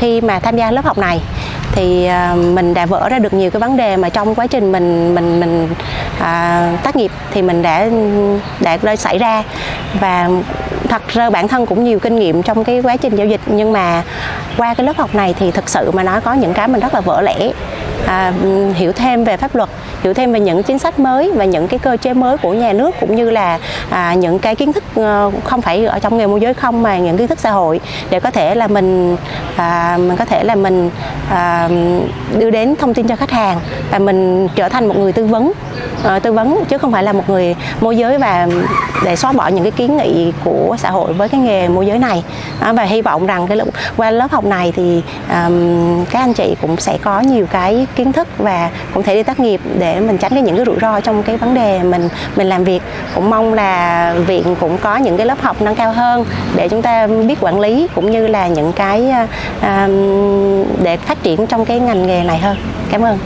khi mà tham gia lớp học này thì à, mình đã vỡ ra được nhiều cái vấn đề mà trong quá trình mình mình mình à, tác nghiệp thì mình đã đã xảy ra. Và thật ra bản thân cũng nhiều kinh nghiệm trong cái quá trình giao dịch nhưng mà qua cái lớp học này thì thực sự mà nói có những cái mình rất là vỡ lẽ. À, ừ, hiểu thêm về pháp luật hiểu thêm về những chính sách mới và những cái cơ chế mới của nhà nước cũng như là à, những cái kiến thức ờ, không phải ở trong nghề môi giới không mà những kiến thức xã hội để có thể là mình à, mình có thể là mình à, đưa đến thông tin cho khách hàng và mình trở thành một người tư vấn à, tư vấn chứ không phải là một người môi giới và để xóa bỏ những cái kiến nghị của xã hội với cái nghề môi giới này. À, và hy vọng rằng cái qua lớp học này thì à, các anh chị cũng sẽ có nhiều cái kiến thức và cũng thể đi tác nghiệp để để mình tránh cái những cái rủi ro trong cái vấn đề mình mình làm việc. Cũng mong là viện cũng có những cái lớp học nâng cao hơn để chúng ta biết quản lý cũng như là những cái uh, để phát triển trong cái ngành nghề này hơn. Cảm ơn.